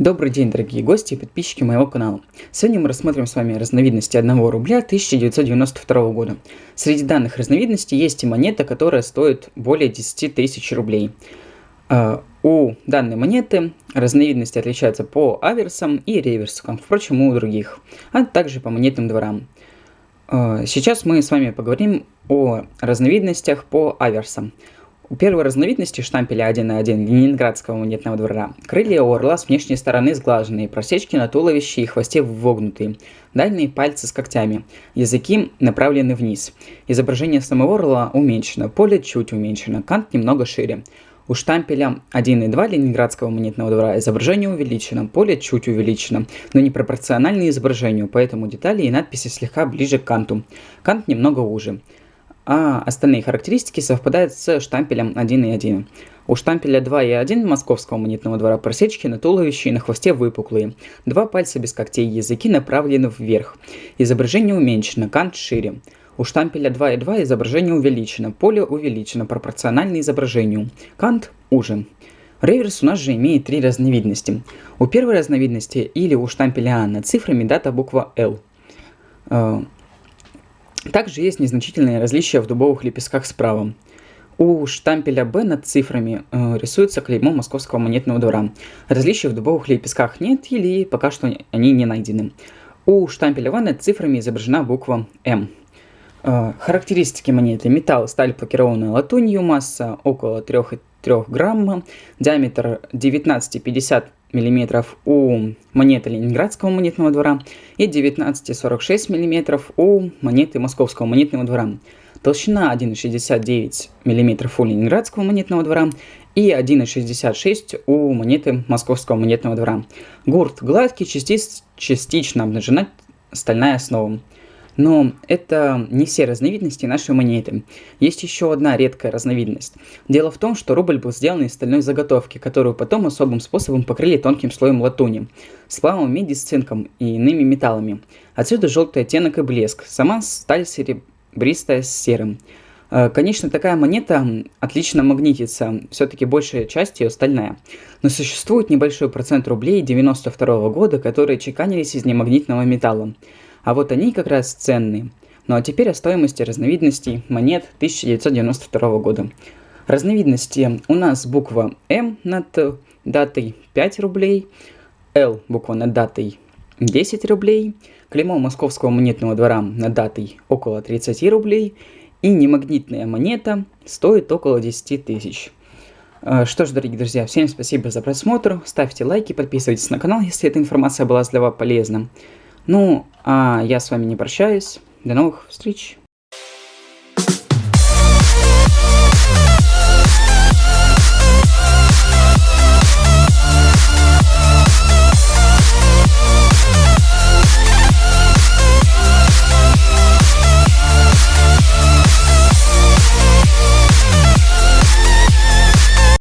Добрый день, дорогие гости и подписчики моего канала. Сегодня мы рассмотрим с вами разновидности 1 рубля 1992 года. Среди данных разновидностей есть и монета, которая стоит более 10 тысяч рублей. А, у данной монеты разновидности отличаются по аверсам и реверсам, впрочем, у других, а также по монетным дворам. А, сейчас мы с вами поговорим о разновидностях по аверсам. Первой разновидности штампеля 1.1 Ленинградского монетного двора крылья у орла с внешней стороны сглаженные, просечки на туловище и хвосте вогнутые, дальние пальцы с когтями, языки направлены вниз. Изображение самого орла уменьшено, поле чуть уменьшено, кант немного шире. У штампеля 1.2 Ленинградского монетного двора изображение увеличено, поле чуть увеличено, но не пропорционально изображению, поэтому детали и надписи слегка ближе к канту. Кант немного уже а остальные характеристики совпадают с штампелем 1 и 1. У штампеля 2 и 1 московского монетного двора просечки на туловище и на хвосте выпуклые. Два пальца без когтей, языки направлены вверх. Изображение уменьшено, кант шире. У штампеля 2 и 2 изображение увеличено, поле увеличено пропорционально изображению. Кант уже. Реверс у нас же имеет три разновидности. У первой разновидности или у штампеля А над цифрами дата буква L. Также есть незначительные различия в дубовых лепестках справа. У штампеля Б над цифрами э, рисуется клеймо Московского монетного двора. Различий в дубовых лепестках нет или пока что они не найдены. У штампеля В над цифрами изображена буква М. Э, характеристики монеты. Металл, сталь плакированная латунью, масса около 3,3 грамма, диаметр 19,50 мм у монеты Ленинградского монетного двора и 19,46 мм у монеты Московского монетного двора. Толщина 1,69 мм у Ленинградского монетного двора и 1,66 у монеты Московского монетного двора. Гурт гладкий, частично обнажена стальная основа. Но это не все разновидности нашей монеты. Есть еще одна редкая разновидность. Дело в том, что рубль был сделан из стальной заготовки, которую потом особым способом покрыли тонким слоем латуни, сплавом меди с цинком и иными металлами. Отсюда желтый оттенок и блеск, сама сталь серебристая с серым. Э, конечно, такая монета отлично магнитится, все-таки большая часть ее стальная. Но существует небольшой процент рублей 92 года, которые чеканились из немагнитного металла. А вот они как раз ценные. Ну а теперь о стоимости разновидностей монет 1992 года. Разновидности у нас буква М над датой 5 рублей, Л буква над датой 10 рублей, клеймо Московского монетного двора над датой около 30 рублей и немагнитная монета стоит около 10 тысяч. А, что ж, дорогие друзья, всем спасибо за просмотр, ставьте лайки, подписывайтесь на канал, если эта информация была для вас полезна. Ну, а я с вами не прощаюсь. До новых встреч.